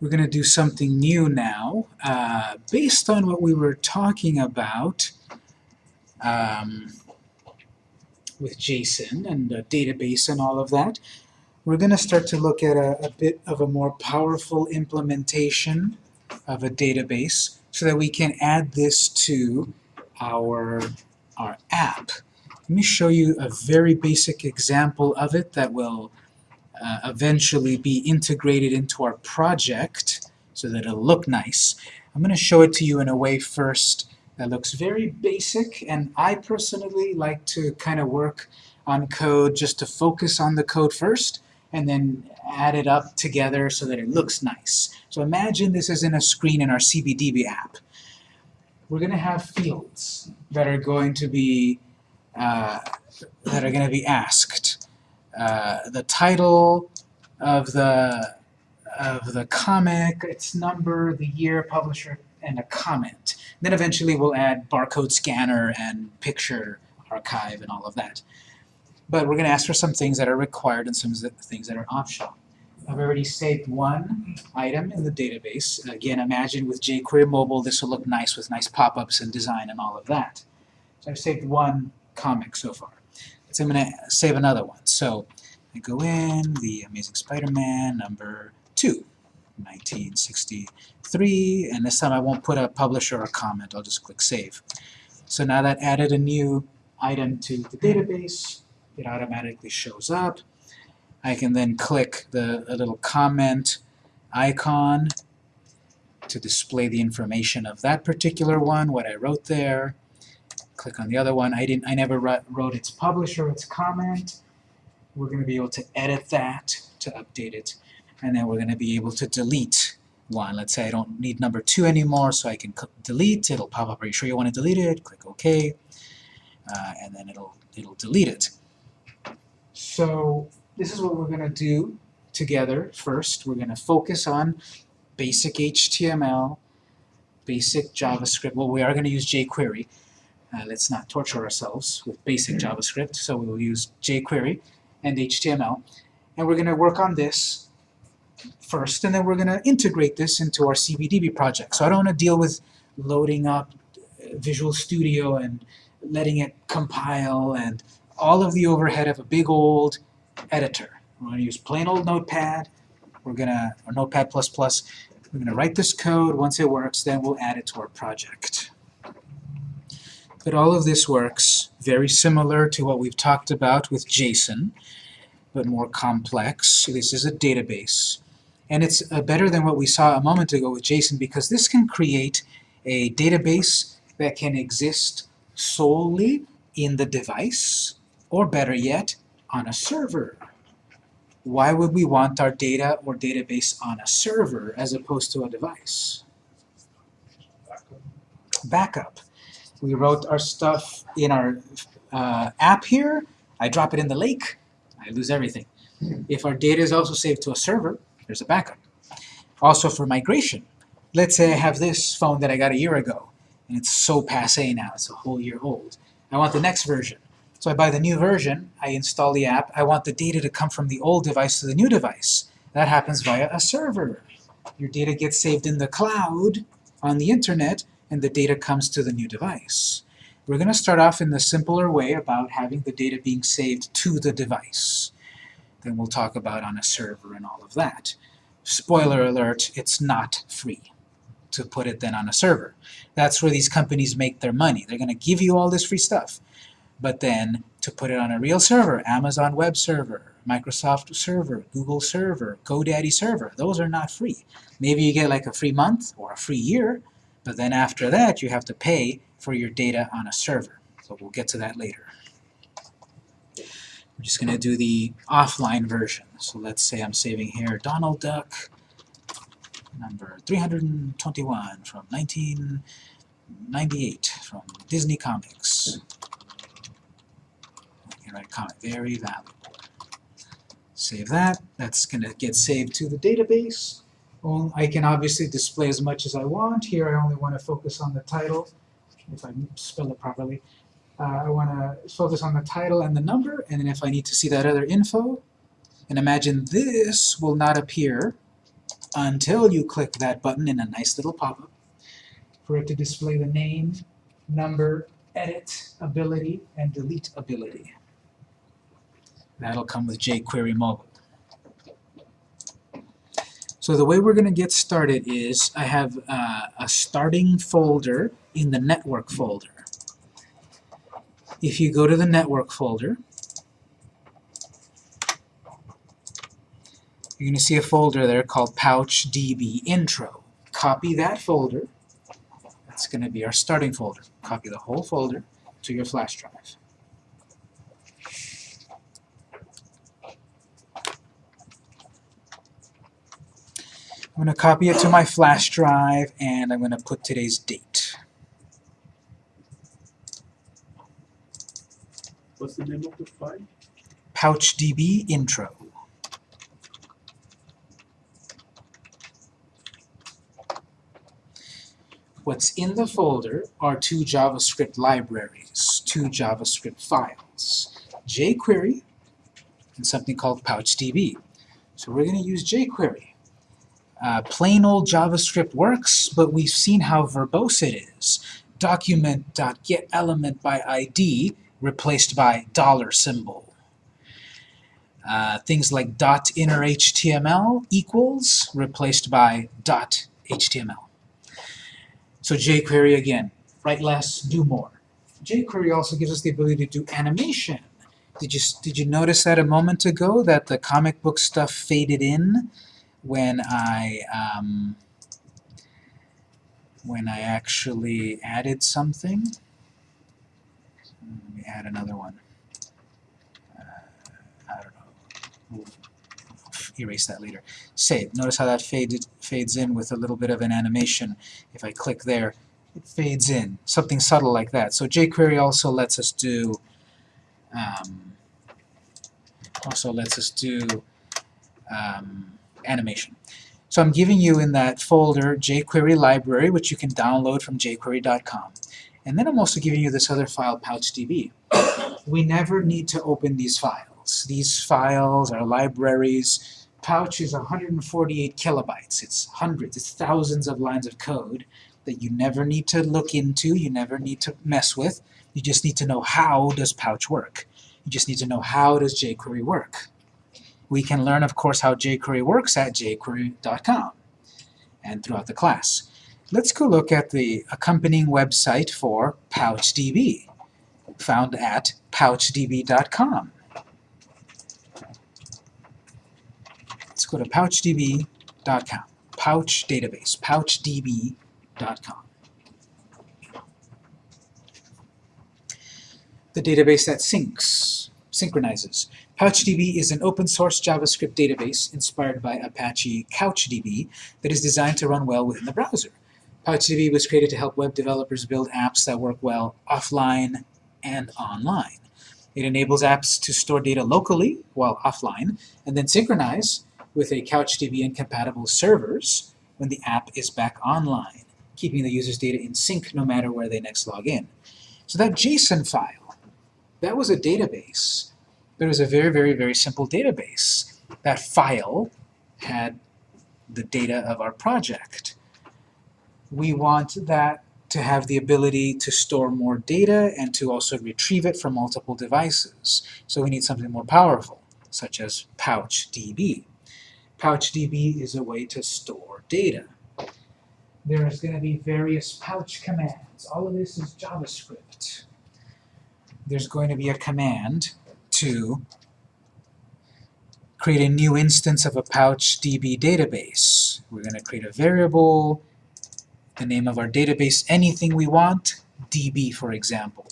we're going to do something new now. Uh, based on what we were talking about um, with JSON and the database and all of that, we're going to start to look at a, a bit of a more powerful implementation of a database so that we can add this to our, our app. Let me show you a very basic example of it that will uh, eventually be integrated into our project so that it'll look nice. I'm going to show it to you in a way first that looks very basic, and I personally like to kind of work on code just to focus on the code first, and then add it up together so that it looks nice. So imagine this is in a screen in our CBDB app. We're going to have fields that are going to be uh, that are going to be asked. Uh, the title of the of the comic, its number, the year, publisher, and a comment. Then eventually we'll add barcode scanner and picture archive and all of that. But we're going to ask for some things that are required and some things that are optional. I've already saved one item in the database. Again, imagine with jQuery Mobile this will look nice with nice pop-ups and design and all of that. So I've saved one comic so far. I'm going to save another one. So I go in, the Amazing Spider-Man number 2, 1963, and this time I won't put a publisher or comment, I'll just click Save. So now that added a new item to the database, it automatically shows up. I can then click the little comment icon to display the information of that particular one, what I wrote there. Click on the other one. I didn't. I never wrote its publisher, its comment. We're going to be able to edit that to update it, and then we're going to be able to delete one. Let's say I don't need number two anymore, so I can delete. It'll pop up. Are you sure you want to delete it? Click OK, uh, and then it'll it'll delete it. So this is what we're going to do together first. We're going to focus on basic HTML, basic JavaScript. Well, we are going to use jQuery. Uh, let's not torture ourselves with basic JavaScript, so we will use jQuery and HTML. And we're going to work on this first, and then we're going to integrate this into our CBDB project. So I don't want to deal with loading up Visual Studio and letting it compile and all of the overhead of a big old editor. We're going to use plain old Notepad. We're going to, or Notepad++. We're going to write this code. Once it works, then we'll add it to our project. But all of this works very similar to what we've talked about with JSON, but more complex. This is a database. And it's uh, better than what we saw a moment ago with JSON because this can create a database that can exist solely in the device, or better yet, on a server. Why would we want our data or database on a server as opposed to a device? Backup. We wrote our stuff in our uh, app here. I drop it in the lake. I lose everything. If our data is also saved to a server, there's a backup. Also for migration. Let's say I have this phone that I got a year ago, and it's so passe now, it's a whole year old. I want the next version. So I buy the new version, I install the app, I want the data to come from the old device to the new device. That happens via a server. Your data gets saved in the cloud on the internet, and the data comes to the new device. We're going to start off in the simpler way about having the data being saved to the device. Then we'll talk about on a server and all of that. Spoiler alert, it's not free to put it then on a server. That's where these companies make their money. They're going to give you all this free stuff. But then to put it on a real server, Amazon Web Server, Microsoft Server, Google Server, GoDaddy Server, those are not free. Maybe you get like a free month or a free year, but then after that you have to pay for your data on a server. So we'll get to that later. I'm just going to do the offline version. So let's say I'm saving here Donald Duck, number 321 from 1998 from Disney Comics right comment, very valuable. Save that. That's going to get saved to the database. Well, I can obviously display as much as I want. Here I only want to focus on the title, if I spell it properly. Uh, I want to focus on the title and the number, and then if I need to see that other info, and imagine this will not appear until you click that button in a nice little pop-up for it to display the name, number, edit ability, and delete ability. That'll come with jQuery Mobile. So the way we're going to get started is I have uh, a starting folder in the network folder. If you go to the network folder, you're going to see a folder there called PouchDB Intro. Copy that folder. That's going to be our starting folder. Copy the whole folder to your flash drive. I'm going to copy it to my flash drive and I'm going to put today's date. What's the name of the file? PouchDB Intro. What's in the folder are two JavaScript libraries, two JavaScript files, jQuery and something called PouchDB. So we're going to use jQuery. Uh, plain old JavaScript works, but we've seen how verbose it is. Document.getElement by ID replaced by dollar symbol. Uh, things like dot inner HTML equals replaced by dot HTML. So jQuery again, write less, do more. jQuery also gives us the ability to do animation. Did you, did you notice that a moment ago, that the comic book stuff faded in when I, um, when I actually added something? Let me add another one. Uh, I don't know. We'll erase that later. Save. Notice how that faded, fades in with a little bit of an animation. If I click there, it fades in. Something subtle like that. So jQuery also lets us do um, also lets us do um, animation. So I'm giving you in that folder jQuery library, which you can download from jQuery.com. And then I'm also giving you this other file, PouchDB. We never need to open these files. These files are libraries. Pouch is 148 kilobytes. It's hundreds, it's thousands of lines of code that you never need to look into, you never need to mess with. You just need to know how does Pouch work. You just need to know how does jQuery work. We can learn, of course, how jQuery works at jQuery.com and throughout the class. Let's go look at the accompanying website for PouchDB, found at pouchdb.com. Let's go to pouchdb.com, Pouch database, pouchdb.com. The database that syncs, synchronizes. PouchDB is an open-source JavaScript database inspired by Apache CouchDB that is designed to run well within the browser. PouchDB was created to help web developers build apps that work well offline and online. It enables apps to store data locally while offline, and then synchronize with a CouchDB incompatible servers when the app is back online, keeping the user's data in sync no matter where they next log in. So that JSON file, that was a database, but it was a very, very, very simple database. That file had the data of our project. We want that to have the ability to store more data and to also retrieve it from multiple devices. So we need something more powerful, such as PouchDB. PouchDB is a way to store data. There's going to be various pouch commands. All of this is JavaScript. There's going to be a command to create a new instance of a PouchDB database. We're going to create a variable, the name of our database, anything we want, DB for example.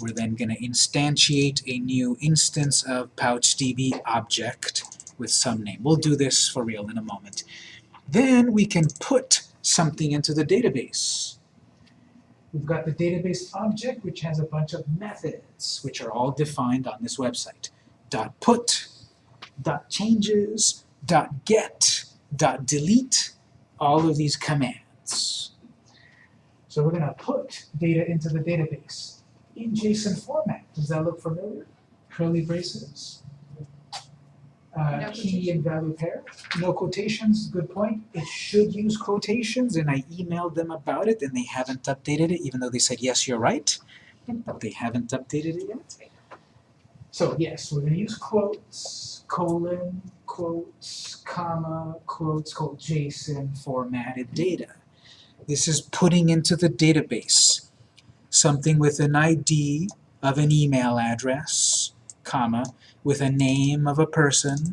We're then going to instantiate a new instance of PouchDB object with some name. We'll do this for real in a moment. Then we can put something into the database. We've got the database object, which has a bunch of methods, which are all defined on this website. Dot .put, dot .changes, dot .get, dot .delete, all of these commands. So we're going to put data into the database in JSON format. Does that look familiar? Curly braces. Uh, No key and value pair, no quotations, good point. It should use quotations, and I emailed them about it, and they haven't updated it, even though they said, yes, you're right, but they haven't updated it yet. So yes, we're gonna use quotes, colon, quotes, comma, quotes, called JSON formatted data. This is putting into the database something with an ID of an email address, comma, with a name of a person,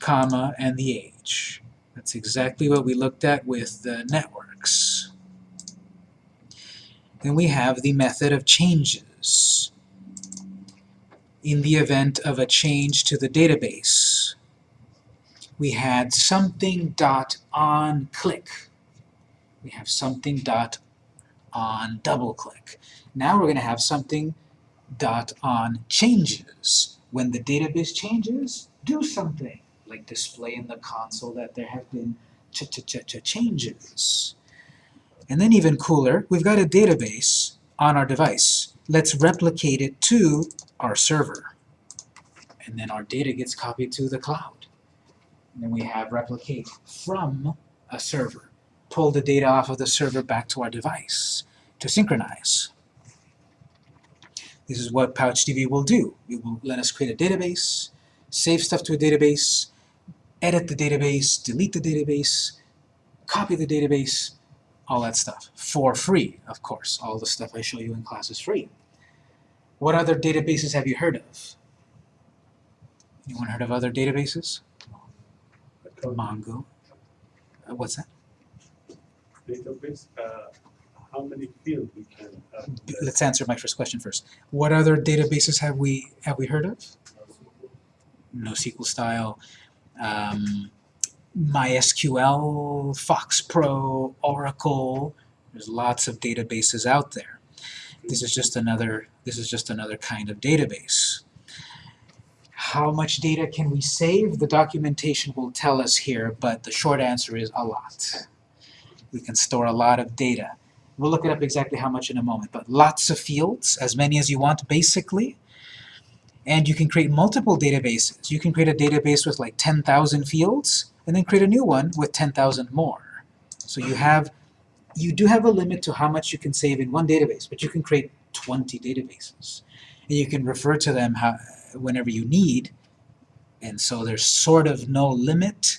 comma, and the age. That's exactly what we looked at with the networks. Then we have the method of changes. In the event of a change to the database, we had something dot on click. We have something dot on double click. Now we're going to have something dot on changes. When the database changes, do something, like display in the console that there have been ch ch ch ch changes. And then even cooler, we've got a database on our device. Let's replicate it to our server. And then our data gets copied to the cloud. And then we have replicate from a server. Pull the data off of the server back to our device to synchronize. This is what PouchDB will do. It will let us create a database, save stuff to a database, edit the database, delete the database, copy the database, all that stuff. For free, of course. All the stuff I show you in class is free. What other databases have you heard of? Anyone heard of other databases? Mongo. Uh, what's that? database, uh, how many fields we can that? Let's answer my first question first. What other databases have we have we heard of? NoSQL style, um, MySQL, FoxPro, Oracle. There's lots of databases out there. This is just another this is just another kind of database. How much data can we save? The documentation will tell us here, but the short answer is a lot. We can store a lot of data. We'll look it up exactly how much in a moment, but lots of fields, as many as you want basically. And you can create multiple databases. You can create a database with like 10,000 fields, and then create a new one with 10,000 more. So you have, you do have a limit to how much you can save in one database, but you can create 20 databases. And you can refer to them how, whenever you need, and so there's sort of no limit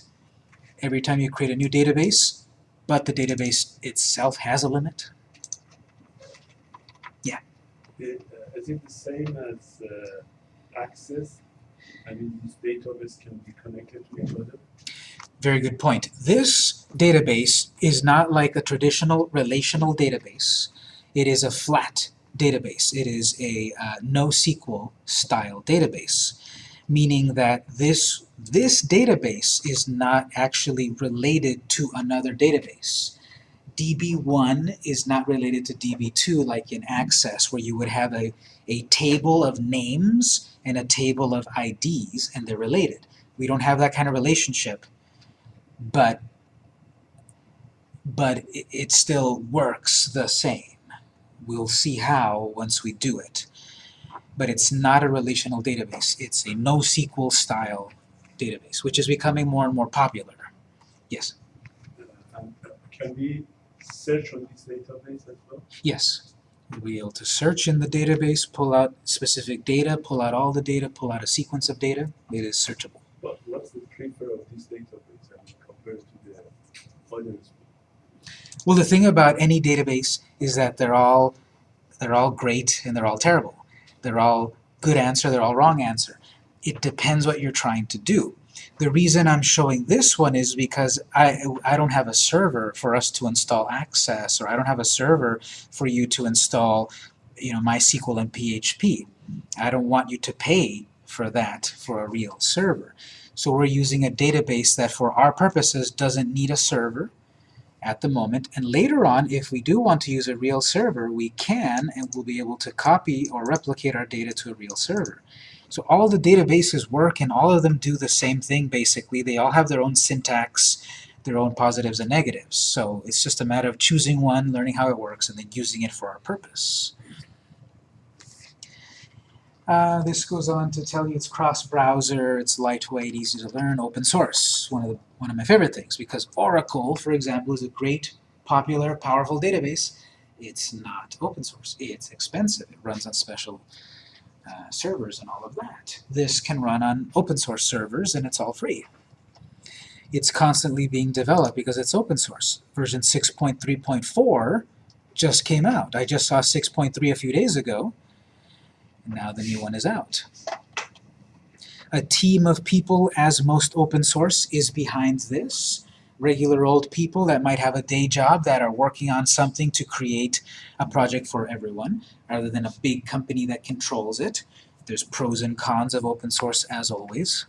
every time you create a new database, but the database itself has a limit. It, uh, is it the same as uh, Access? I mean, these databases can be connected to each other? Very good point. This database is not like a traditional relational database. It is a flat database. It is a uh, NoSQL style database, meaning that this, this database is not actually related to another database. DB1 is not related to DB2 like in Access, where you would have a, a table of names and a table of IDs, and they're related. We don't have that kind of relationship but but it, still works the same. We'll see how once we do it. But it's not a relational database. It's a NoSQL style database, which is becoming more and more popular. Yes, uh, Can we search on this database as well? yes. We'll be able to search in the database, pull out specific data, pull out all the data, pull out a sequence of data. It is searchable. But what's the prefer of this database I mean, compared to Well, the thing about any database is that they're all they're all great and they're all terrible. They're all good answer, they're all wrong answer. It depends what you're trying to do. The reason I'm showing this one is because I, I don't have a server for us to install Access, or I don't have a server for you to install you know, MySQL and PHP. I don't want you to pay for that for a real server. So we're using a database that for our purposes doesn't need a server, at the moment, and later on, if we do want to use a real server, we can, and we'll be able to copy or replicate our data to a real server. So all the databases work, and all of them do the same thing, basically. They all have their own syntax, their own positives and negatives. So it's just a matter of choosing one, learning how it works, and then using it for our purpose. Uh, this goes on to tell you it's cross-browser, it's lightweight, easy to learn, open source. One of the, one of my favorite things because Oracle, for example, is a great, popular, powerful database. It's not open source. It's expensive. It runs on special uh, servers and all of that. This can run on open source servers and it's all free. It's constantly being developed because it's open source. Version 6.3.4 just came out. I just saw 6.3 a few days ago, and now the new one is out. A team of people, as most open source, is behind this. Regular old people that might have a day job that are working on something to create a project for everyone, rather than a big company that controls it. There's pros and cons of open source as always.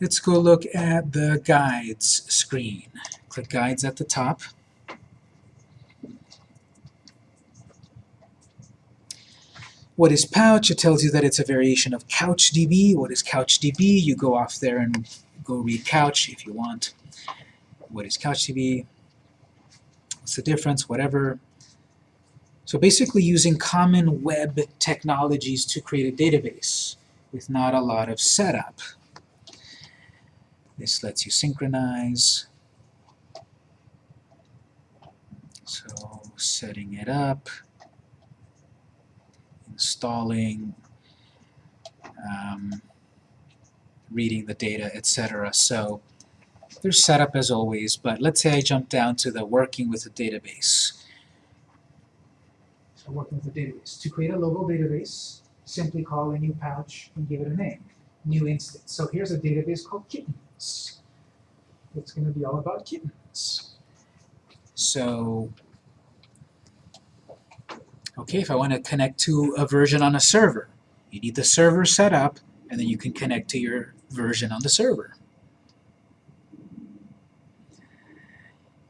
Let's go look at the guides screen. Click guides at the top. What is Pouch? It tells you that it's a variation of CouchDB. What is CouchDB? You go off there and go read Couch if you want. What is CouchDB? What's the difference? Whatever. So basically using common web technologies to create a database with not a lot of setup. This lets you synchronize. So setting it up, installing, um, reading the data, etc. So there's setup as always, but let's say I jump down to the working with the database. So working with a database. To create a local database, simply call a new pouch and give it a name. New instance. So here's a database called kittens. It's going to be all about kittens. So, okay, if I want to connect to a version on a server, you need the server set up, and then you can connect to your version on the server.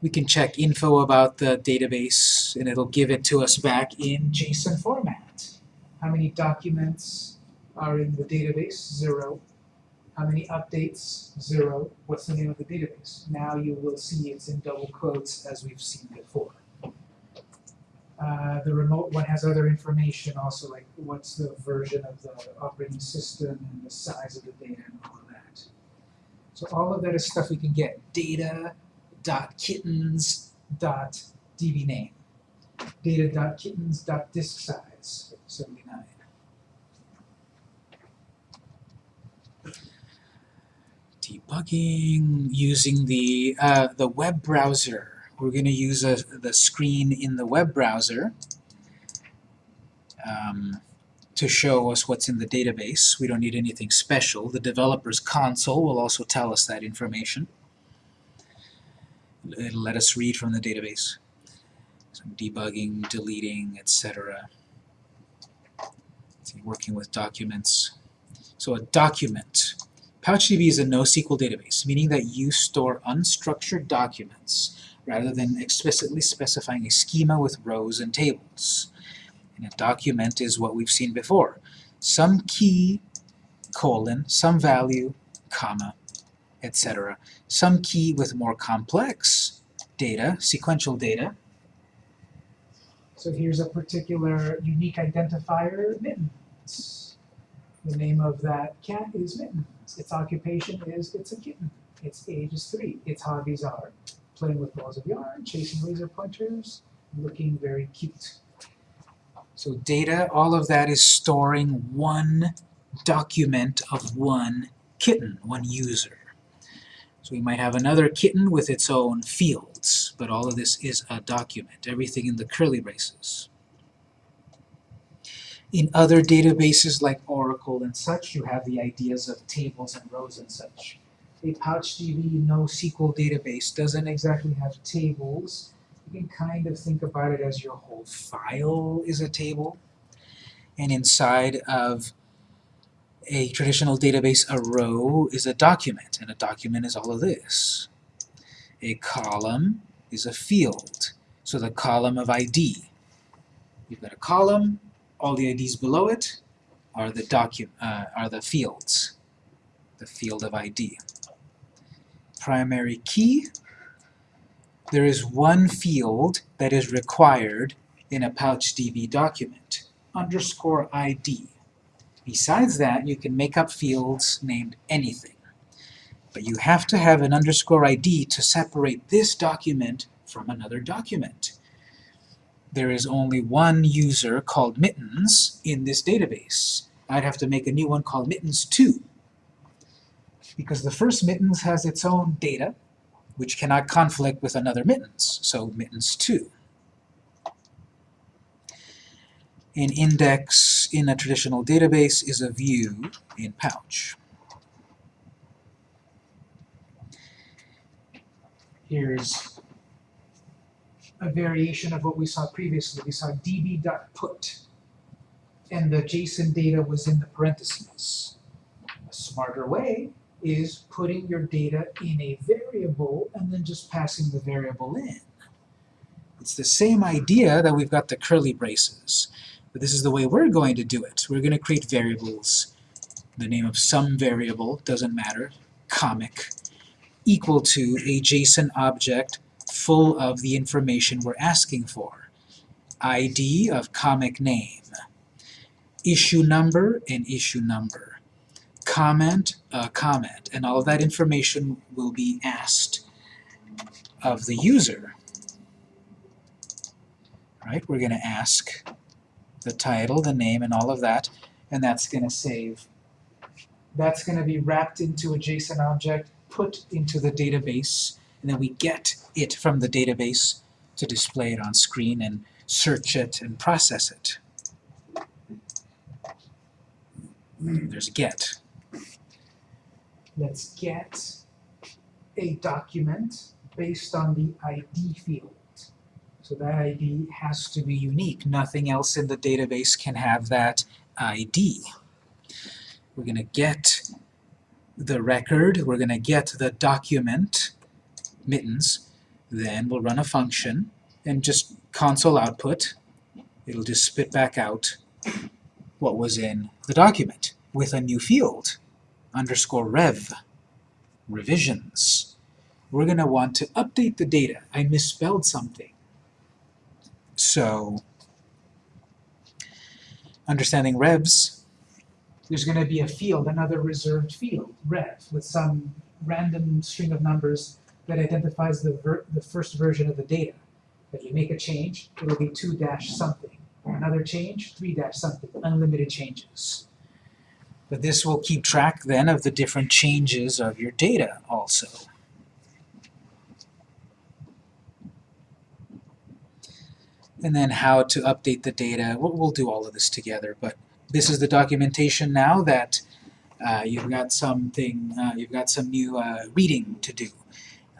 We can check info about the database, and it'll give it to us back in JSON format. How many documents are in the database? Zero. How many updates? Zero. What's the name of the database? Now you will see it's in double quotes as we've seen before. Uh, the remote one has other information also, like what's the version of the operating system and the size of the data and all of that. So all of that is stuff we can get. Data dot kittens dot. Data dot kittens dot disk size 79. Debugging using the uh, the web browser we're going to use a, the screen in the web browser um, to show us what's in the database. We don't need anything special. The developer's console will also tell us that information. It'll let us read from the database. Some debugging, deleting, etc. Working with documents. So a document. PouchDB is a NoSQL database, meaning that you store unstructured documents rather than explicitly specifying a schema with rows and tables. And a document is what we've seen before. Some key, colon, some value, comma, etc. Some key with more complex data, sequential data. So here's a particular unique identifier, mittens. The name of that cat is mittens. Its occupation is it's a kitten. Its age is three. Its hobbies are playing with balls of yarn, chasing laser pointers, looking very cute. So data, all of that is storing one document of one kitten, one user. So we might have another kitten with its own fields, but all of this is a document, everything in the curly braces. In other databases like Oracle and such, you have the ideas of tables and rows and such a PouchDB NoSQL database doesn't exactly have tables. You can kind of think about it as your whole file is a table. And inside of a traditional database, a row is a document, and a document is all of this. A column is a field, so the column of ID. You've got a column, all the IDs below it are the docu uh, are the fields, the field of ID primary key, there is one field that is required in a PouchDB document. underscore ID. Besides that, you can make up fields named anything. But you have to have an underscore ID to separate this document from another document. There is only one user called Mittens in this database. I'd have to make a new one called Mittens2. Because the first Mittens has its own data, which cannot conflict with another Mittens, so Mittens2. An index in a traditional database is a view in Pouch. Here's a variation of what we saw previously. We saw db.put, and the JSON data was in the parentheses. A smarter way is putting your data in a variable and then just passing the variable in. It's the same idea that we've got the curly braces, but this is the way we're going to do it. We're going to create variables. The name of some variable, doesn't matter, comic, equal to a JSON object full of the information we're asking for. ID of comic name, issue number and issue number, comment, a comment, and all of that information will be asked of the user. Right? We're going to ask the title, the name, and all of that, and that's going to save. That's going to be wrapped into a JSON object, put into the database, and then we get it from the database to display it on screen and search it and process it. Hmm, there's a get. Let's get a document based on the ID field. So that ID has to be unique. Nothing else in the database can have that ID. We're going to get the record, we're going to get the document, mittens, then we'll run a function and just console output. It'll just spit back out what was in the document with a new field, underscore rev, revisions. We're going to want to update the data. I misspelled something. So, understanding revs, there's going to be a field, another reserved field, rev, with some random string of numbers that identifies the, the first version of the data. If you make a change, it'll be 2 dash something. Another change, 3 dash something, unlimited changes. But this will keep track then of the different changes of your data also. And then how to update the data. We'll, we'll do all of this together, but this is the documentation now that uh, you've got something, uh, you've got some new uh, reading to do.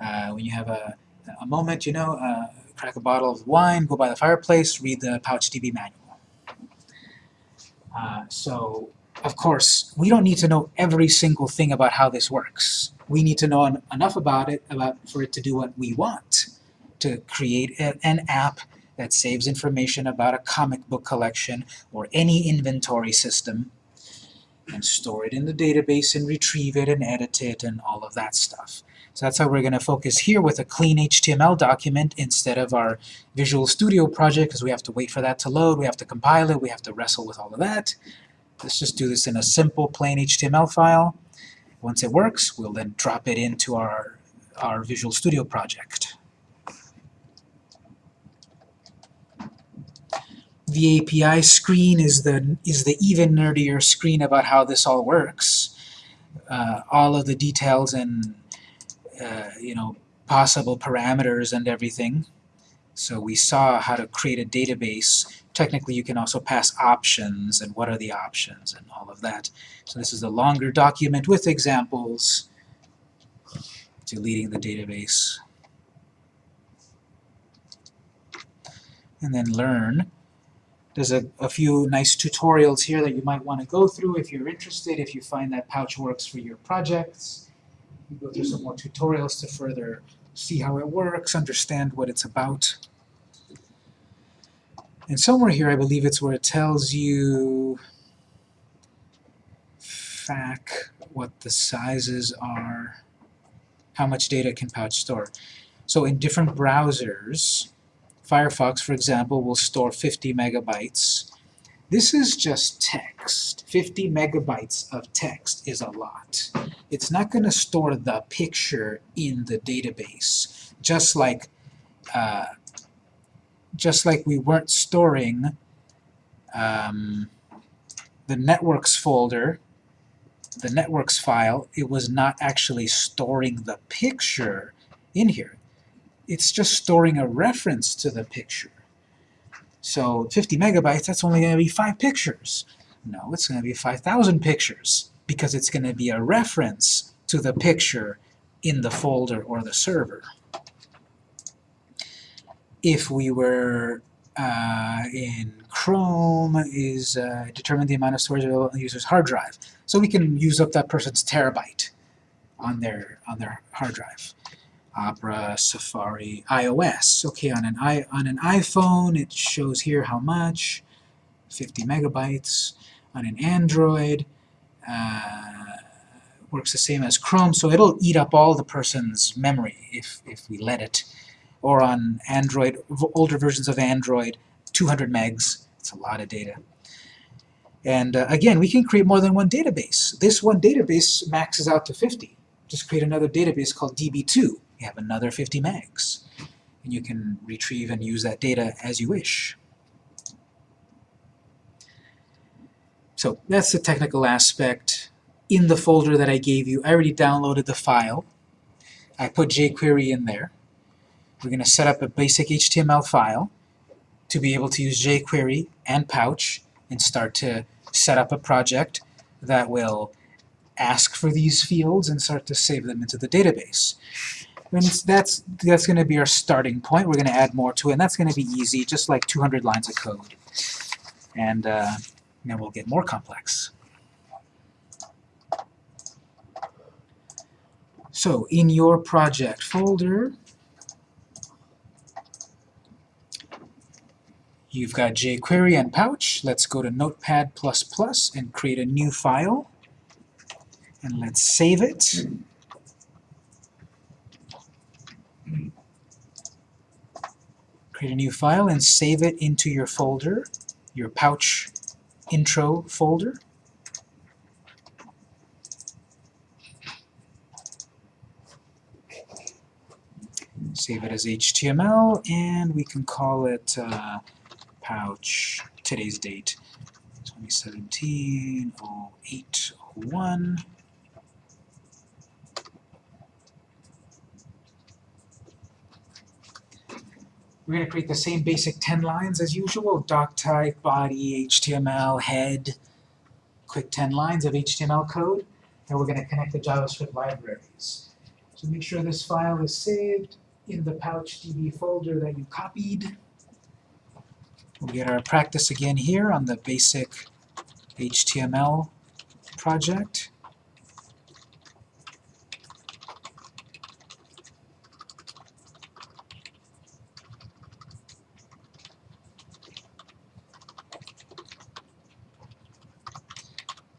Uh, when you have a, a moment, you know, uh, crack a bottle of wine, go by the fireplace, read the PouchDB manual. Uh, so, of course, we don't need to know every single thing about how this works. We need to know en enough about it about for it to do what we want, to create a, an app that saves information about a comic book collection or any inventory system and store it in the database and retrieve it and edit it and all of that stuff. So that's how we're going to focus here with a clean HTML document instead of our Visual Studio project because we have to wait for that to load, we have to compile it, we have to wrestle with all of that. Let's just do this in a simple plain HTML file. Once it works, we'll then drop it into our, our Visual Studio project. The API screen is the, is the even nerdier screen about how this all works. Uh, all of the details and uh, you know, possible parameters and everything. So we saw how to create a database. Technically, you can also pass options and what are the options and all of that. So this is a longer document with examples deleting the database. And then learn. There's a, a few nice tutorials here that you might want to go through if you're interested, if you find that Pouch works for your projects. You go through some more tutorials to further see how it works, understand what it's about. And somewhere here, I believe it's where it tells you FAQ, what the sizes are, how much data can Pouch store. So in different browsers, Firefox, for example, will store 50 megabytes. This is just text. 50 megabytes of text is a lot. It's not going to store the picture in the database, just like uh, just like we weren't storing um, the networks folder, the networks file, it was not actually storing the picture in here. It's just storing a reference to the picture. So 50 megabytes, that's only going to be five pictures. No, it's going to be 5,000 pictures because it's going to be a reference to the picture in the folder or the server. If we were uh, in Chrome is uh, determine the amount of storage available on the user's hard drive. So we can use up that person's terabyte on their on their hard drive. Opera, Safari, iOS. Okay, on an i on an iPhone, it shows here how much, 50 megabytes. On an Android, uh, works the same as Chrome, so it'll eat up all the person's memory if if we let it. Or on Android, older versions of Android, 200 megs. It's a lot of data. And uh, again, we can create more than one database. This one database maxes out to 50. Just create another database called DB2. You have another 50 megs. And you can retrieve and use that data as you wish. So that's the technical aspect. In the folder that I gave you, I already downloaded the file. I put jQuery in there. We're going to set up a basic HTML file to be able to use jQuery and Pouch and start to set up a project that will ask for these fields and start to save them into the database. And that's, that's going to be our starting point. We're going to add more to it, and that's going to be easy, just like 200 lines of code. And uh, then we'll get more complex. So in your project folder, You've got jQuery and Pouch. Let's go to Notepad++ and create a new file. And let's save it. Create a new file and save it into your folder, your Pouch intro folder. Save it as HTML, and we can call it uh, pouch, today's date, 2017 0801. We're going to create the same basic 10 lines as usual, doc type, body, HTML, head, quick 10 lines of HTML code, and we're going to connect the JavaScript libraries. So make sure this file is saved in the PouchDB folder that you copied. We'll get our practice again here on the basic HTML project.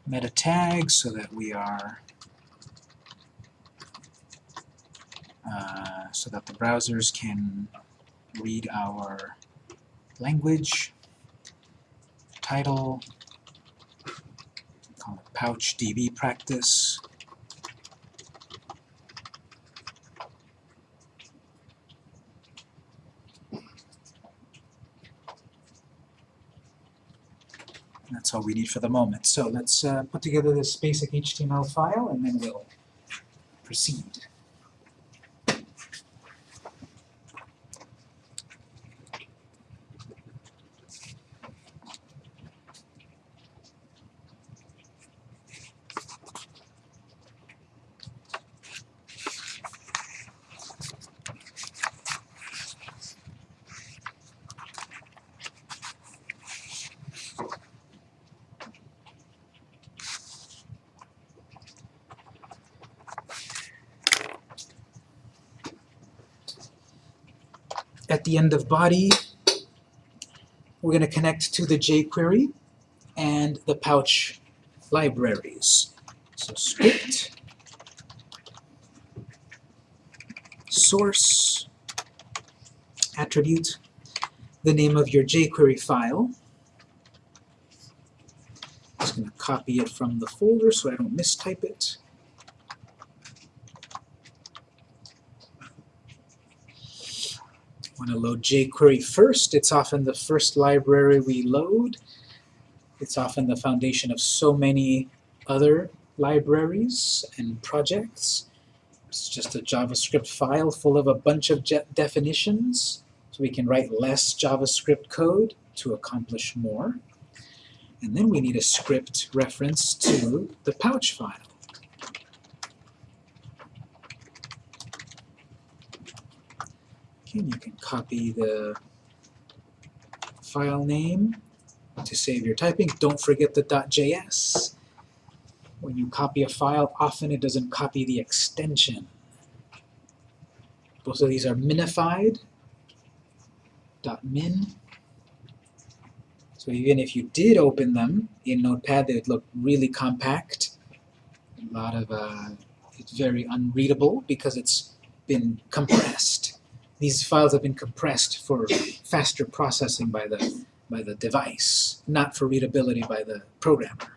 meta tags so that we are uh, so that the browsers can read our language, title, call it pouch DB practice. That's all we need for the moment. So let's uh, put together this basic HTML file and then we'll proceed. at end of body, we're going to connect to the jQuery and the pouch libraries. So script, source, attribute, the name of your jQuery file, I'm just going to copy it from the folder so I don't mistype it. Want to load jQuery first. It's often the first library we load. It's often the foundation of so many other libraries and projects. It's just a JavaScript file full of a bunch of definitions, so we can write less JavaScript code to accomplish more. And then we need a script reference to the pouch file. You can copy the file name to save your typing. Don't forget the .js. When you copy a file, often it doesn't copy the extension. Both of these are minified. .min. So even if you did open them in Notepad, they would look really compact. A lot of, uh, it's very unreadable because it's been compressed. These files have been compressed for faster processing by the, by the device, not for readability by the programmer.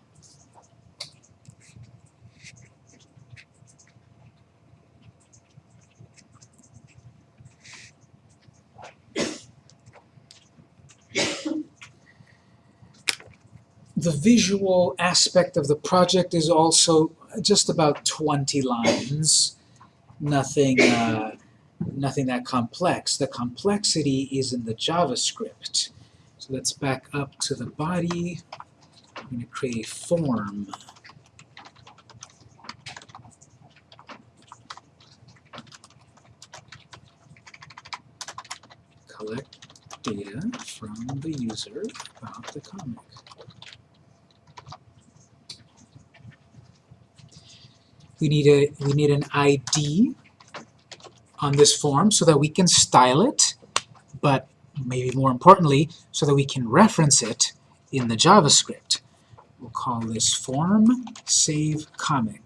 The visual aspect of the project is also just about 20 lines. Nothing, uh, nothing that complex. The complexity is in the JavaScript. So let's back up to the body. I'm going to create a form. Collect data from the user about the comic. We need a we need an ID on this form so that we can style it, but maybe more importantly, so that we can reference it in the JavaScript. We'll call this form save comic.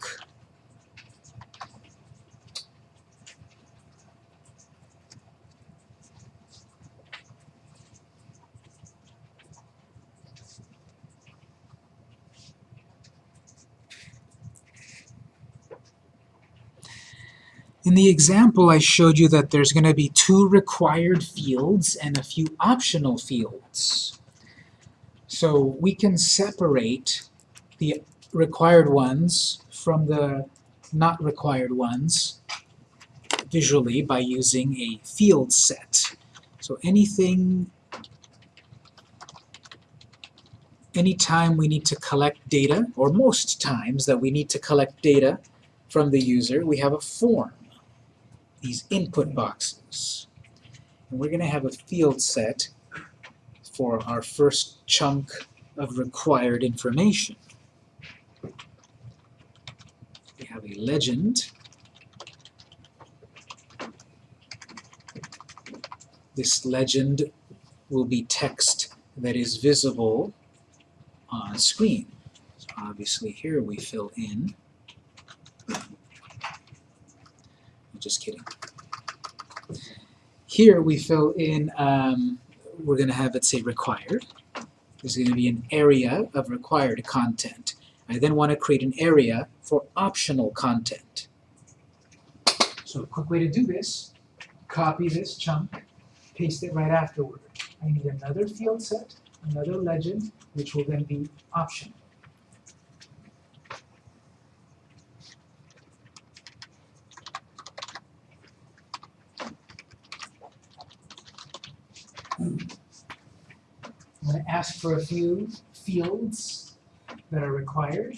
In the example, I showed you that there's going to be two required fields and a few optional fields. So we can separate the required ones from the not required ones visually by using a field set. So anything, anytime we need to collect data, or most times that we need to collect data from the user, we have a form these input boxes. And we're going to have a field set for our first chunk of required information. We have a legend. This legend will be text that is visible on screen. So obviously here we fill in just kidding. Here we fill in, um, we're going to have it say required. There's going to be an area of required content. I then want to create an area for optional content. So a quick way to do this, copy this chunk, paste it right afterward. I need another field set, another legend, which will then be optional. Ask for a few fields that are required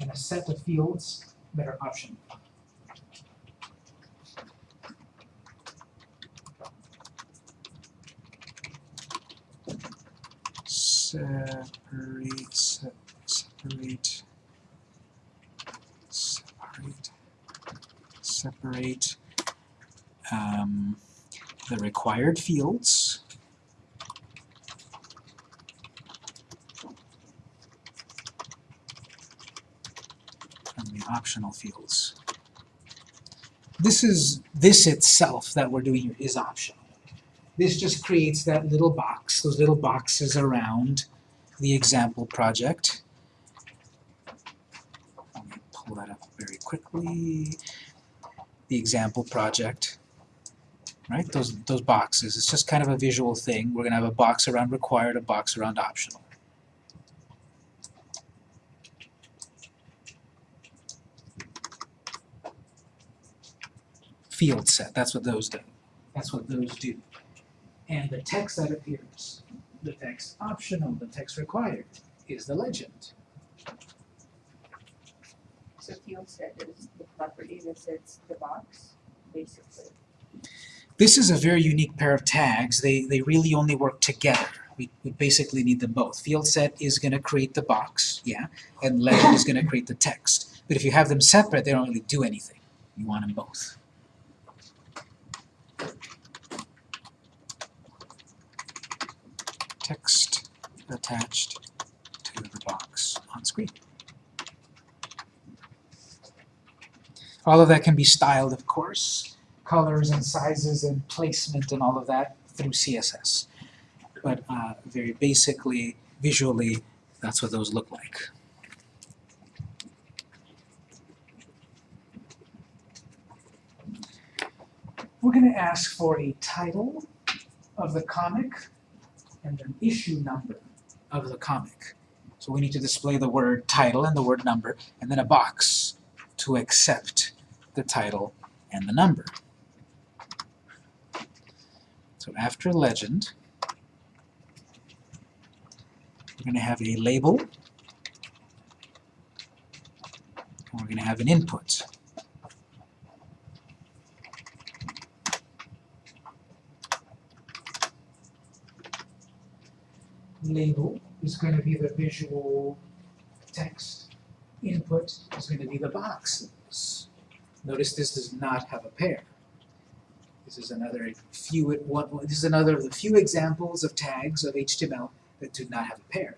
and a set of fields that are optional. Separate, se separate, separate, separate um, the required fields fields. This is this itself that we're doing here is optional. This just creates that little box, those little boxes around the example project. Let me pull that up very quickly. The example project, right? Those, those boxes, it's just kind of a visual thing. We're gonna have a box around required, a box around optional. Field set, that's what those do. That's what those do. And the text that appears, the text optional, the text required, is the legend. So field set is the property that sets the box, basically. This is a very unique pair of tags. They, they really only work together. We, we basically need them both. Field set is going to create the box, yeah, and legend is going to create the text. But if you have them separate, they don't really do anything. You want them both. Text attached to the box on screen. All of that can be styled, of course colors and sizes and placement and all of that through CSS. But uh, very basically, visually, that's what those look like. We're going to ask for a title of the comic and an issue number of the comic. So we need to display the word title and the word number, and then a box to accept the title and the number. So after legend, we're going to have a label, and we're going to have an input. Label is going to be the visual text. Input is going to be the boxes. Notice this does not have a pair. This is another few one, this is another of the few examples of tags of HTML that do not have a pair.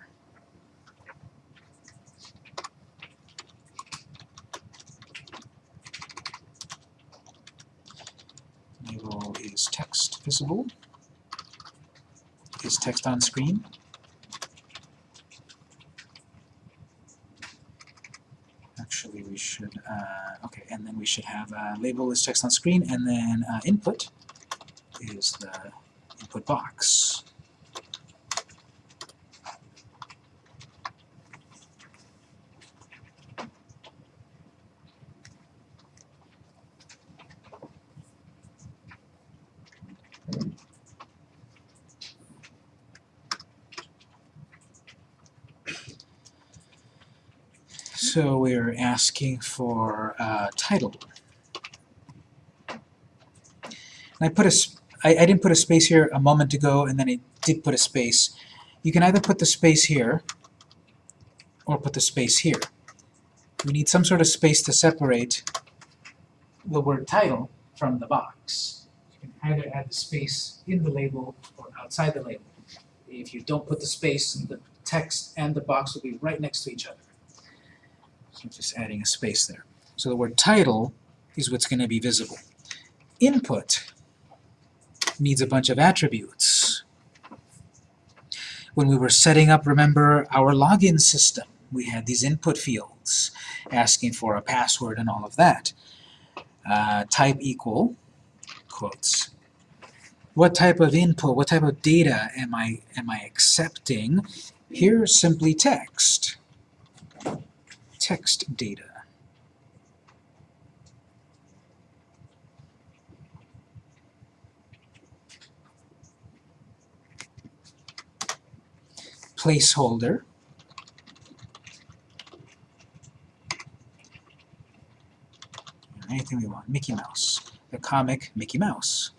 Label is text visible. Is text on screen? Actually, we should, uh, okay, and then we should have uh, label is text on screen, and then uh, input is the input box. So we're asking for uh, title. And I put a, I, I didn't put a space here a moment ago, and then I did put a space. You can either put the space here, or put the space here. We need some sort of space to separate the word title from the box. You can either add the space in the label or outside the label. If you don't put the space, the text and the box will be right next to each other. So just adding a space there. So the word title is what's going to be visible. Input needs a bunch of attributes. When we were setting up, remember, our login system, we had these input fields asking for a password and all of that. Uh, type equal, quotes. What type of input, what type of data am I, am I accepting? Here, simply text text data. Placeholder. Anything we want. Mickey Mouse. The comic Mickey Mouse.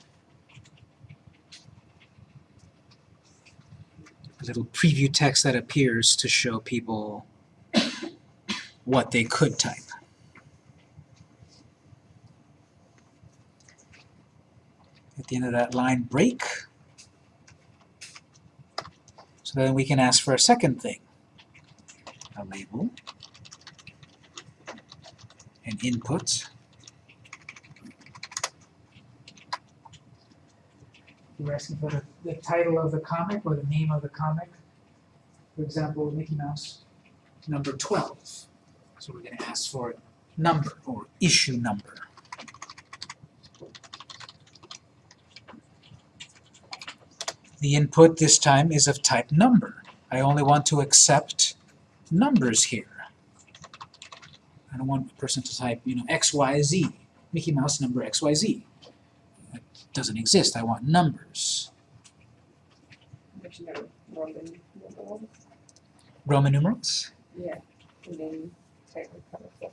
A little preview text that appears to show people what they could type. At the end of that line, break. So then we can ask for a second thing. A label, an input, We're asking for the, the title of the comic or the name of the comic. For example, Mickey Mouse, number 12. So we're going to ask for number or issue number. The input this time is of type number. I only want to accept numbers here. I don't want a person to type, you know, XYZ, Mickey Mouse number XYZ. That doesn't exist. I want numbers. Which you know, Roman numerals. Roman numerals? Yeah, and then slightly colorful.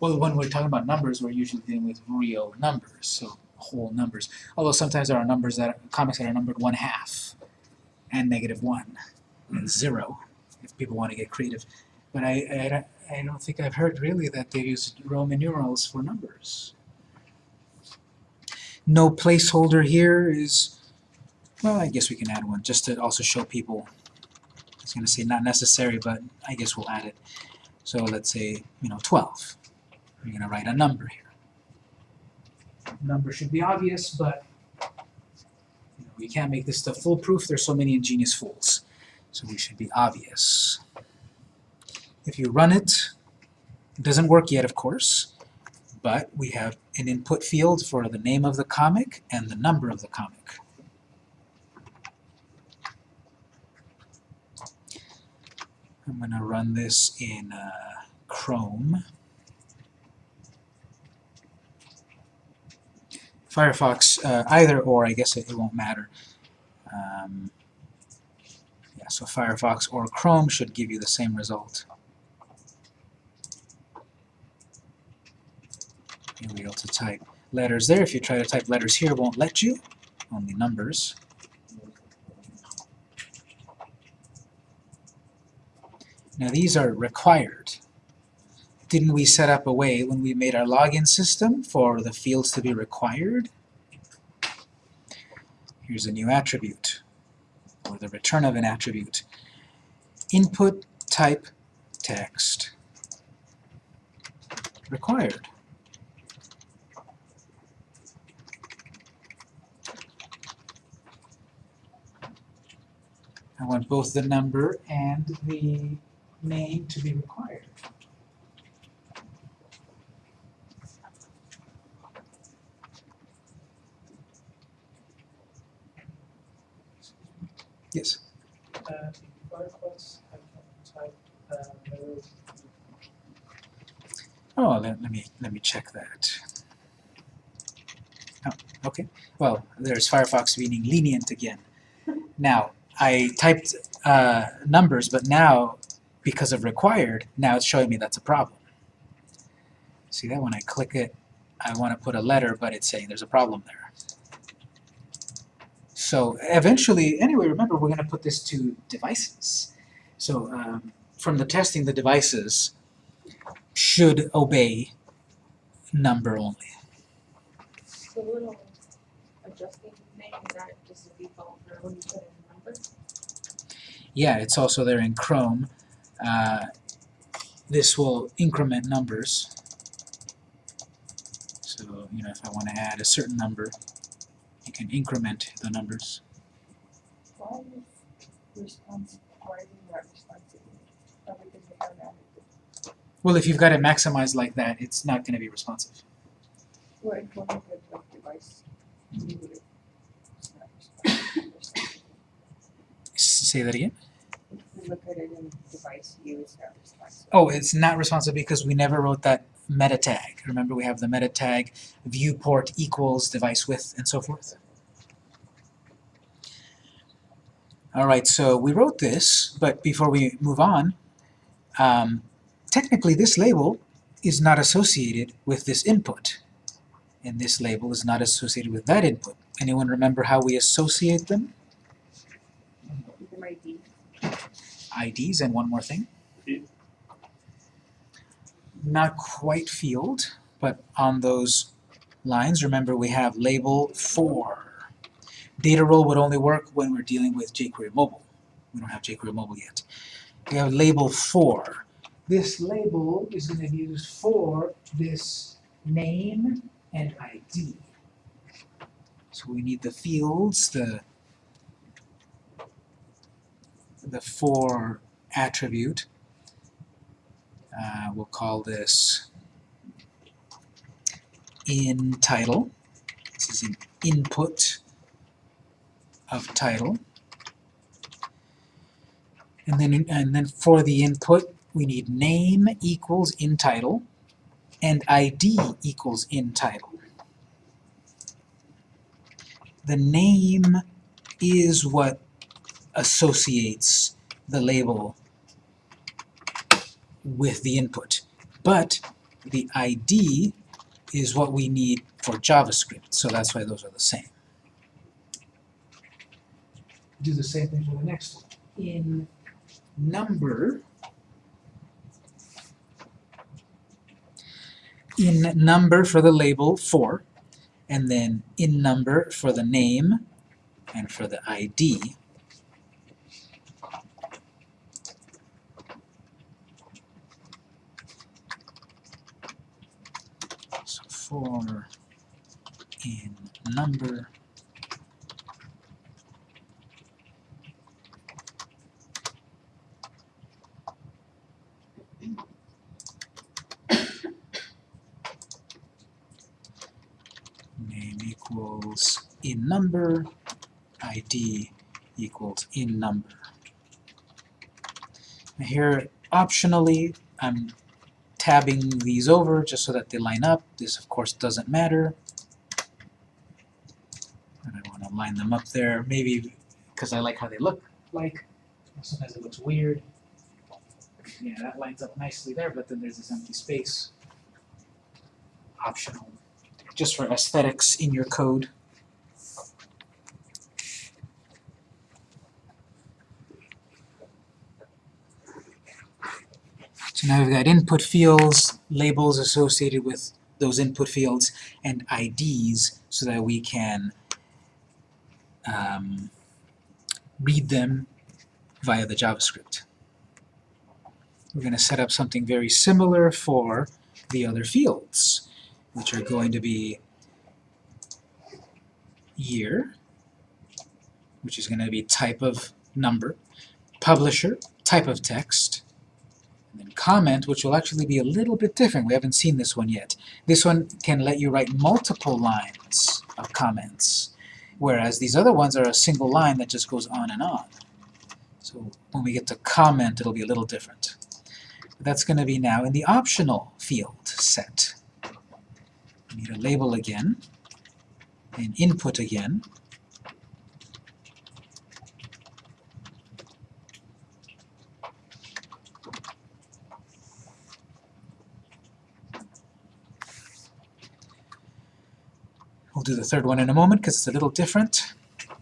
Well, when we're talking about numbers, we're usually dealing with real numbers, so whole numbers. Although sometimes there are numbers that comics that are numbered one half, and negative one, and zero, if people want to get creative. But I, I, don't- I don't think I've heard really that they use Roman numerals for numbers. No placeholder here is, well, I guess we can add one just to also show people. I was going to say not necessary, but I guess we'll add it. So let's say, you know, 12. We're going to write a number here. Number should be obvious, but you know, we can't make this stuff foolproof. There's so many ingenious fools. So we should be obvious. If you run it, it doesn't work yet, of course, but we have an input field for the name of the comic and the number of the comic. I'm going to run this in uh, Chrome. Firefox, uh, either or, I guess it, it won't matter. Um, yeah, so Firefox or Chrome should give you the same result. You'll be able to type letters there. If you try to type letters here, it won't let you, only numbers. Now these are required. Didn't we set up a way when we made our login system for the fields to be required? Here's a new attribute, or the return of an attribute. Input type text required. I want both the number and the name to be required. Yes. Oh, let, let me let me check that. Oh, okay. Well, there's Firefox meaning lenient again. Now, I typed uh, numbers, but now, because of required, now it's showing me that's a problem. See that when I click it, I want to put a letter, but it's saying there's a problem there. So eventually, anyway, remember we're going to put this to devices. So um, from the testing, the devices should obey number only. The little adjusting thing, is that just a default for when you put in number? Yeah, it's also there in Chrome. Uh, this will increment numbers. So, you know, if I want to add a certain number, you can increment the numbers. Why is response, why is it responsive? Probably because they haven't added it. Well, if you've got it maximized like that, it's not going to be responsive. Well, if one of the like device, you would have, it's not responsive or something. S- Say that again? If we look at it in device view, it's not responsive. Oh, it's not responsive because we never wrote that meta tag. Remember, we have the meta tag viewport equals device width and so forth. All right, so we wrote this, but before we move on, um, technically this label is not associated with this input, and this label is not associated with that input. Anyone remember how we associate them? Either might be, IDs and one more thing. Not quite field, but on those lines, remember we have label for. Data role would only work when we're dealing with jQuery mobile. We don't have jQuery mobile yet. We have label for. This label is going to be used for this name and ID. So we need the fields, the the for attribute. Uh, we'll call this in title. This is an input of title. And then, and then for the input, we need name equals in title and ID equals in title. The name is what associates the label with the input, but the ID is what we need for JavaScript, so that's why those are the same. Do the same thing for the next one. In number, in number for the label 4, and then in number for the name and for the ID. So 4 in number name equals in number, ID equals in number. Here, optionally, I'm tabbing these over just so that they line up. This, of course, doesn't matter. And I want to line them up there, maybe because I like how they look like. Sometimes it looks weird. Yeah, that lines up nicely there, but then there's this empty space. Optional just for aesthetics in your code. So now we've got input fields, labels associated with those input fields, and IDs so that we can um, read them via the JavaScript. We're going to set up something very similar for the other fields which are going to be year, which is going to be type of number, publisher, type of text, comment, which will actually be a little bit different. We haven't seen this one yet. This one can let you write multiple lines of comments, whereas these other ones are a single line that just goes on and on. So when we get to comment, it'll be a little different. That's going to be now in the optional field set We need a label again, and input again. Do the third one in a moment because it's a little different.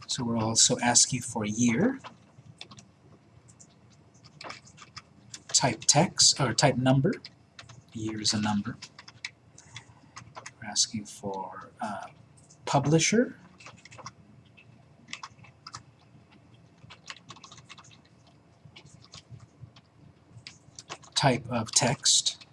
So we're also asking for year, type text, or type number. Year is a number we're asking for uh, publisher. Type of text.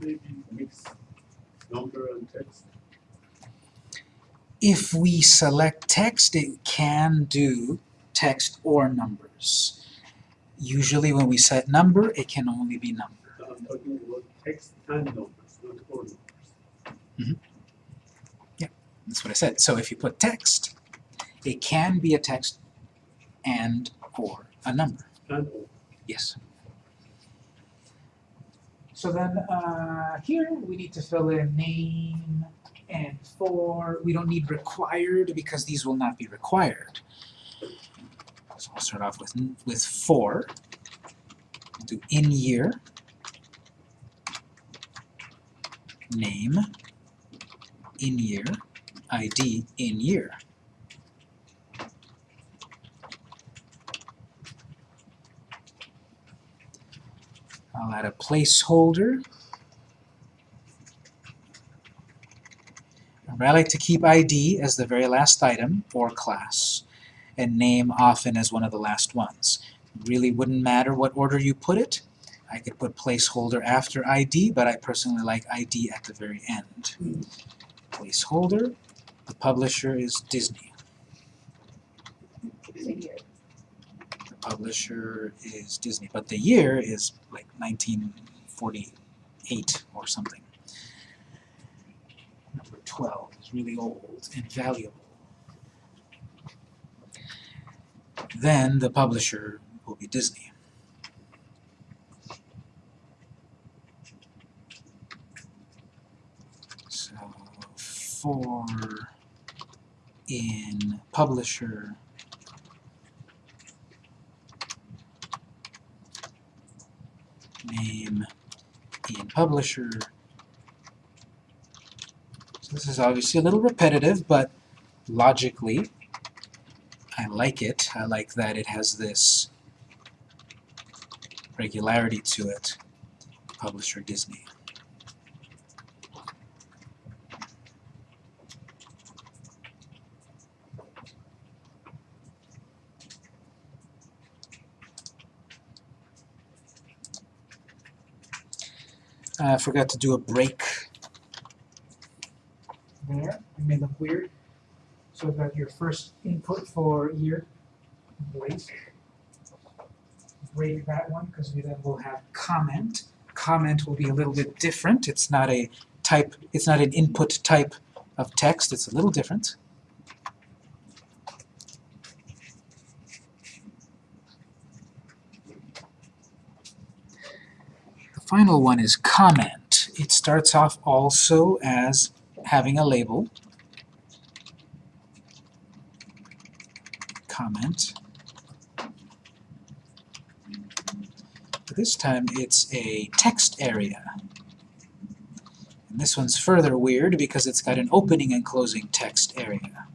Can you maybe number and text? If we select text, it can do text or numbers. Usually when we set number, it can only be number. I'm talking about text and numbers, not all numbers. Mm-hmm. That's what I said. So if you put text, it can be a text and or a number. And all. Yes. So then uh, here we need to fill in name and for. We don't need required because these will not be required. So I'll start off with with for. Do in year, name, in year, ID in year. I'll add a placeholder. I like to keep ID as the very last item or class, and name often as one of the last ones. Really wouldn't matter what order you put it, I could put placeholder after ID, but I personally like ID at the very end. Placeholder, the publisher is Disney. The year. The publisher is Disney, but the year is like 1948 or something. Number 12 is really old and valuable. Then the publisher will be Disney. So for in publisher name in publisher. So this is obviously a little repetitive, but logically I like it. I like that it has this regularity to it. Publisher Disney. Uh, I forgot to do a break there. It may look weird. So I've got your first input for year break. Break that one because we then will have comment. Comment will be a little bit different. It's not a type, it's not an input type of text, it's a little different. Final one is comment. It starts off also as having a label. Comment. But this time it's a text area. And this one's further weird because it's got an opening and closing text area.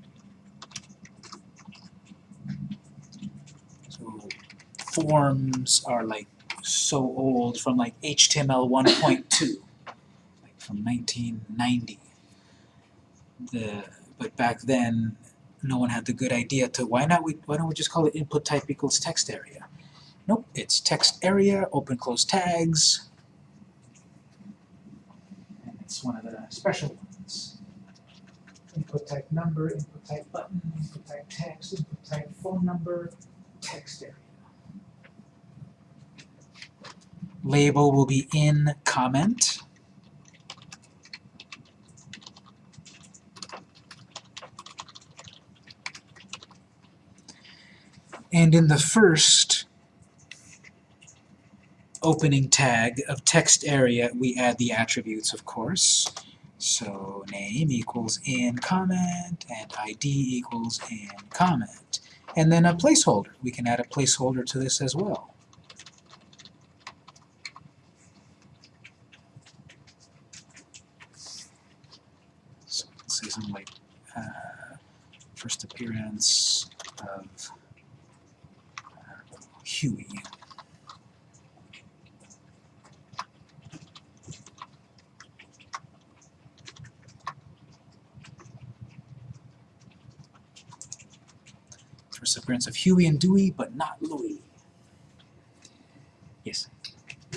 So forms are like so old from like HTML 1.2, like from 1990. The, but back then, no one had the good idea to why not we why don't we just call it input type equals text area? Nope, it's text area, open close tags. And it's one of the special ones. Input type number, input type button, input type text, input type phone number, text area. Label will be in comment. And in the first opening tag of text area, we add the attributes, of course. So name equals in comment, and ID equals in comment. And then a placeholder. We can add a placeholder to this as well. So let's say something like uh, first appearance of uh, Huey. First appearance of Huey and Dewey, but not Louie. Yes.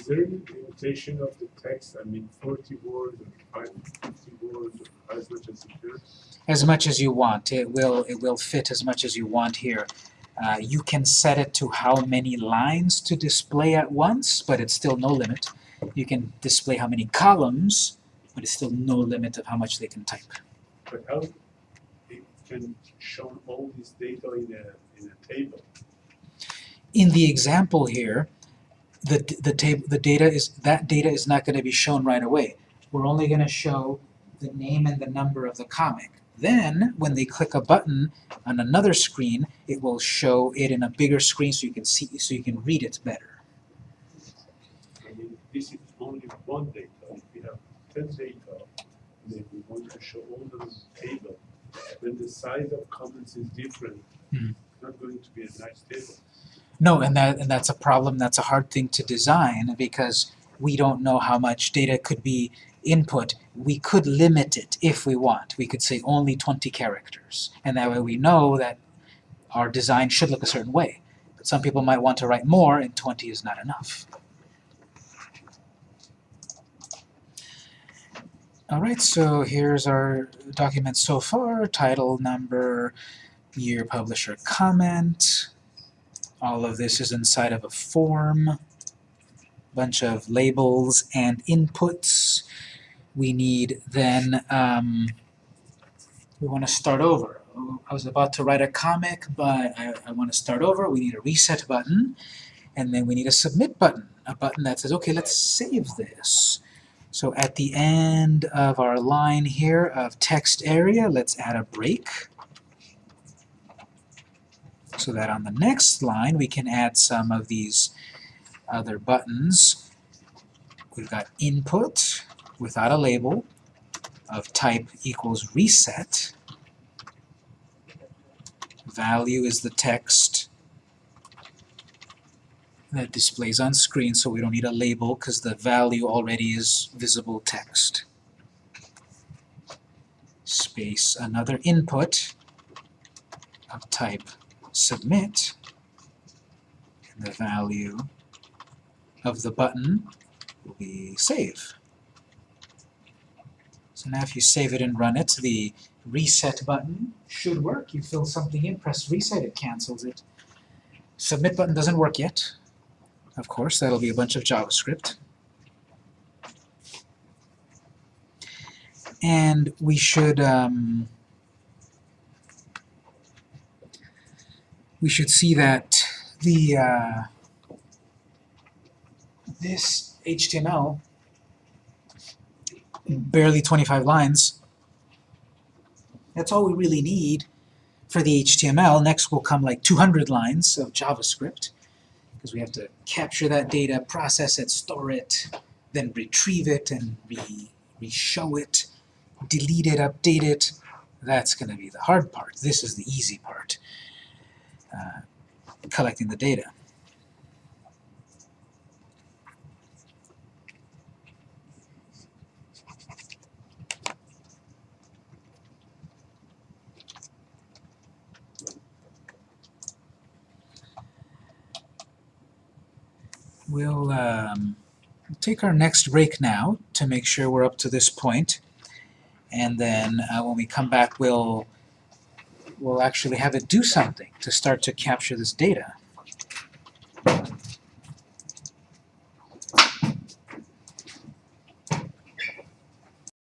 Is there any limitation of the text? I mean, forty words or five, fifty words, or as much as it as much as you want. It will it will fit as much as you want here. Uh, you can set it to how many lines to display at once, but it's still no limit. You can display how many columns, but it's still no limit of how much they can type. But how it can show all this data in a, in a table? In the example here, the the table the data is that data is not going to be shown right away. We're only going to show the name and the number of the comic. Then, when they click a button on another screen, it will show it in a bigger screen so you can see so you can read it better. I mean, this is only one data. If we have ten data, then we want to show all those table. When the size of comments is different, Mhm. it's not going to be a nice table. No, and that and that's a problem. That's a hard thing to design because we don't know how much data could be input. We could limit it if we want. We could say only 20 characters, and that way we know that our design should look a certain way. But some people might want to write more, and 20 is not enough. Alright, so here's our document so far, title, number, year, publisher, comment. All of this is inside of a form. Bunch of labels and inputs. We need then, um, we want to start over. I was about to write a comic, but I, I want to start over. We need a reset button, and then we need a submit button, a button that says, okay, let's save this. So at the end of our line here of text area, let's add a break. So that on the next line we can add some of these other buttons. We've got input without a label of type equals reset. Value is the text that displays on screen, so we don't need a label because the value already is visible text. Space another input of type submit, and the value of the button will be save. So now if you save it and run it, the reset button should work. You fill something in, press reset, it cancels it. Submit button doesn't work yet. Of course, that'll be a bunch of JavaScript. And we should um, we should see that the uh, this HTML barely 25 lines. That's all we really need for the HTML. Next will come like 200 lines of JavaScript because we have to capture that data, process it, store it, then retrieve it and re re-show it, delete it, update it. That's going to be the hard part. This is the easy part, uh, collecting the data. We'll um, take our next break now to make sure we're up to this point, and then uh, when we come back we'll we'll actually have it do something to start to capture this data.